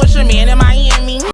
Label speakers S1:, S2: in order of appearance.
S1: with your man